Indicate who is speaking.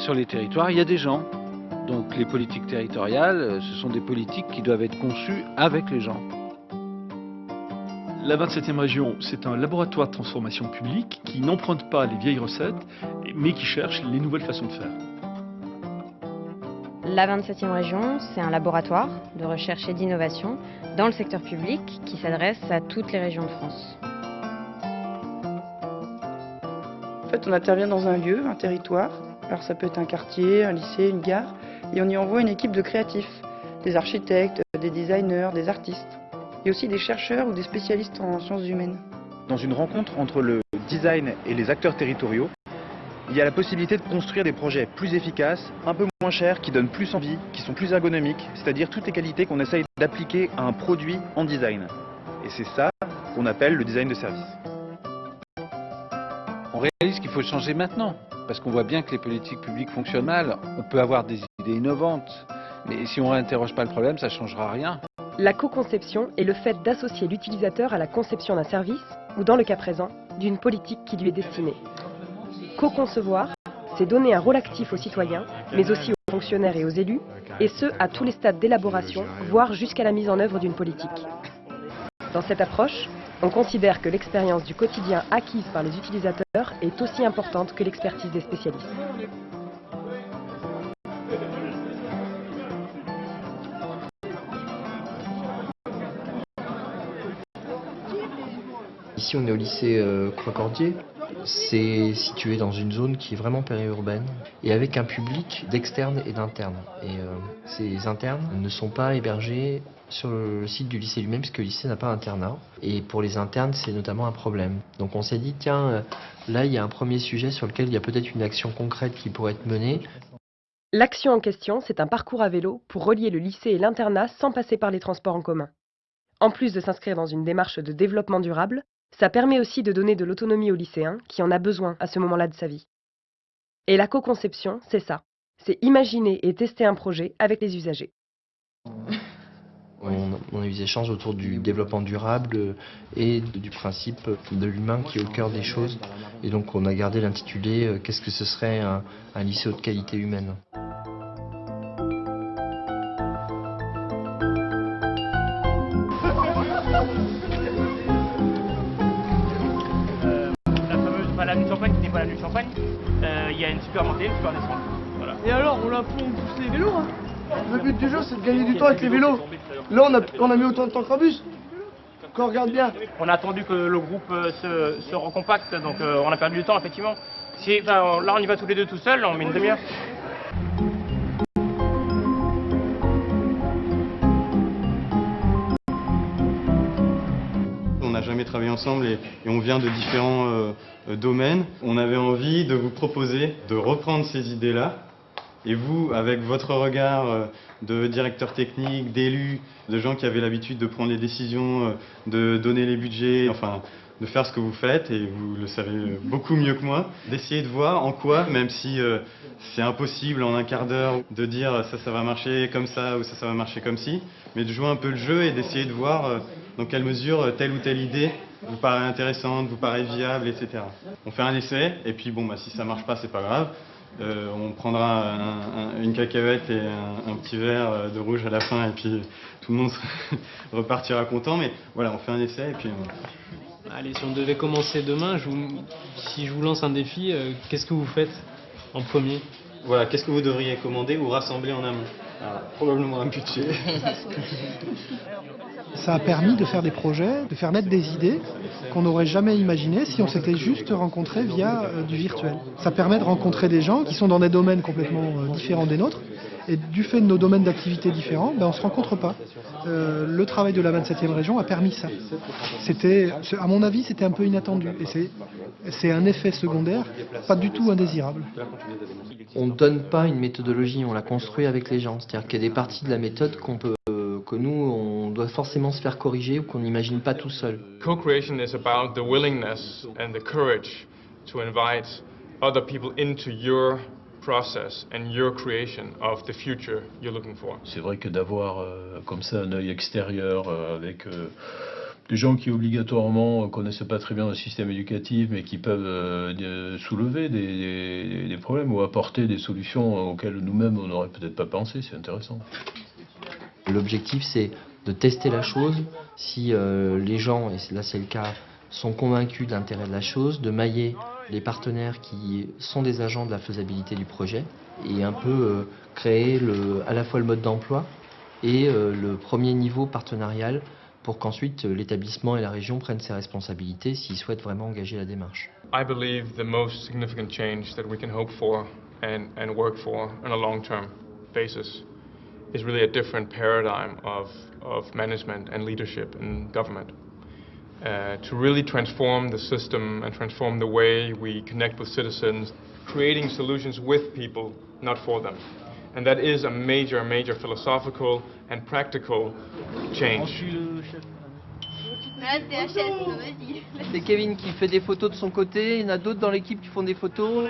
Speaker 1: sur les territoires, il y a des gens. Donc les politiques territoriales, ce sont des politiques qui doivent être conçues avec les gens.
Speaker 2: La 27e région, c'est un laboratoire de transformation publique qui n'emprunte pas les vieilles recettes, mais qui cherche les nouvelles façons de faire.
Speaker 3: La 27e région, c'est un laboratoire de recherche et d'innovation dans le secteur public qui s'adresse à toutes les régions de France.
Speaker 4: En fait, on intervient dans un lieu, un territoire. Alors ça peut être un quartier, un lycée, une gare. Et on y envoie une équipe de créatifs, des architectes, des designers, des artistes. Et aussi des chercheurs ou des spécialistes en sciences humaines.
Speaker 5: Dans une rencontre entre le design et les acteurs territoriaux, il y a la possibilité de construire des projets plus efficaces, un peu moins chers, qui donnent plus envie, qui sont plus ergonomiques, c'est-à-dire toutes les qualités qu'on essaye d'appliquer à un produit en design. Et c'est ça qu'on appelle le design de service.
Speaker 1: On réalise qu'il faut changer maintenant, parce qu'on voit bien que les politiques publiques fonctionnent. On peut avoir des idées innovantes, mais si on n'interroge pas le problème, ça ne changera rien.
Speaker 6: La co-conception est le fait d'associer l'utilisateur à la conception d'un service, ou dans le cas présent, d'une politique qui lui est destinée. Co-concevoir, c'est donner un rôle actif aux citoyens, mais aussi aux fonctionnaires et aux élus, et ce, à tous les stades d'élaboration, voire jusqu'à la mise en œuvre d'une politique. Dans cette approche, on considère que l'expérience du quotidien acquise par les utilisateurs est aussi importante que l'expertise des spécialistes.
Speaker 7: Ici, on est au lycée euh, Croix-Cordier. C'est situé dans une zone qui est vraiment périurbaine et avec un public d'externes et d'internes. Et euh, ces internes ne sont pas hébergés sur le site du lycée lui-même puisque le lycée n'a pas d'internat. Et pour les internes, c'est notamment un problème. Donc on s'est dit, tiens, euh, là, il y a un premier sujet sur lequel il y a peut-être une action concrète qui pourrait être menée.
Speaker 6: L'action en question, c'est un parcours à vélo pour relier le lycée et l'internat sans passer par les transports en commun. En plus de s'inscrire dans une démarche de développement durable, ça permet aussi de donner de l'autonomie aux lycéens qui en a besoin à ce moment-là de sa vie. Et la co-conception, c'est ça. C'est imaginer et tester un projet avec les usagers.
Speaker 7: On, on a eu des échanges autour du développement durable et du principe de l'humain qui est au cœur des choses. Et donc on a gardé l'intitulé euh, Qu'est-ce que ce serait un, un lycée haute qualité humaine?
Speaker 8: La fameuse, Champagne qui n'est pas l'avenue de Champagne. Euh, Il y a une super montée, une super descente. Voilà.
Speaker 9: Et alors, on la pousse les vélos, hein? Le but du jeu, c'est de gagner du temps avec les vélos. Là, on a, on a mis autant de temps qu'un bus. Quand on regarde bien.
Speaker 8: On a attendu que le groupe euh, se, se recompacte, donc euh, on a perdu du temps effectivement. Si, on- là on y va tous les deux tout seuls, on met une demi-heure.
Speaker 10: On n'a jamais travaillé ensemble et, et on vient de différents euh, domaines. On avait envie de vous proposer de reprendre ces idées-là. Et vous, avec votre regard euh, de directeur technique, d'élu, de gens qui avaient l'habitude de prendre les décisions, euh, de donner les budgets, enfin de faire ce que vous faites, et vous le savez euh, beaucoup mieux que moi, d'essayer de voir en quoi, même si euh, c'est impossible en un quart d'heure de dire ça, ça va marcher comme ça ou ça, ça va marcher comme ci, mais de jouer un peu le jeu et d'essayer de voir euh, dans quelle mesure telle ou telle idée vous paraît intéressante, vous paraît viable, etc. On fait un essai, et puis bon, bah, si ça marche pas, c'est pas grave. Euh, on prendra un- un- une cacahuète et un, un petit verre euh, de rouge à la fin, et puis tout le monde repartira content. Mais voilà, on fait un essai, et puis on-
Speaker 11: Allez, si on devait commencer demain, je vous- si je vous lance un défi, euh, qu'est-ce que vous faites en premier?
Speaker 10: Voilà, qu'est-ce que vous devriez commander ou rassembler en amont? Ah, Probablement un budget.
Speaker 12: Ça a permis de faire des projets, de faire naître des idées qu'on n'aurait jamais imaginées si on s'était juste rencontré via euh, du virtuel. Ça permet de rencontrer des gens qui sont dans des domaines complètement euh, différents des nôtres. Et du fait de nos domaines d'activité différents, ben, on ne se rencontre pas. Euh, le travail de la 27e région a permis ça. C'était, à mon avis, c'était un peu inattendu. Et c'est, un effet secondaire, pas du tout indésirable.
Speaker 7: On ne donne pas une méthodologie, on la construit avec les gens. C'est-à-dire qu'il y a des parties de la méthode qu'on peut, euh, que nous, on doit forcément se faire corriger ou qu'on n'imagine pas tout seul.
Speaker 13: Co-creation is about the willingness and the courage to invite other people into your process and your creation of the future you're looking for.
Speaker 14: C'est vrai que d'avoir euh, comme ça un œil extérieur euh, avec euh, des gens qui obligatoirement connaissent pas très bien le système éducatif, mais qui peuvent euh, soulever des, des, des, problèmes ou apporter des solutions auxquelles nous-mêmes on n'aurait peut-être pas pensé. C'est intéressant.
Speaker 7: L'objectif, c'est de tester la chose. Si euh, les gens, et là c'est le cas, sont convaincus de l'intérêt de la chose, de mailler les partenaires qui sont des agents de la faisabilité du projet et un peu euh, créer le, à la fois le mode d'emploi et euh, le premier niveau partenarial pour qu'ensuite euh, l'établissement et la région prennent ses responsabilités s'ils souhaitent vraiment engager la démarche.
Speaker 13: I believe the most significant change that we can hope for and, and work for on a long-term basis is really a different paradigm of, of management and leadership in government. Uh, to really transform the system and transform the way we connect with citizens, creating solutions with people, not for them. And that is a major, major philosophical and practical change.
Speaker 15: C'est Kevin qui fait des photos de son côté, il y en a d'autres dans l'équipe qui font des photos.